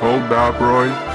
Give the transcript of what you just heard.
Hold up, Roy.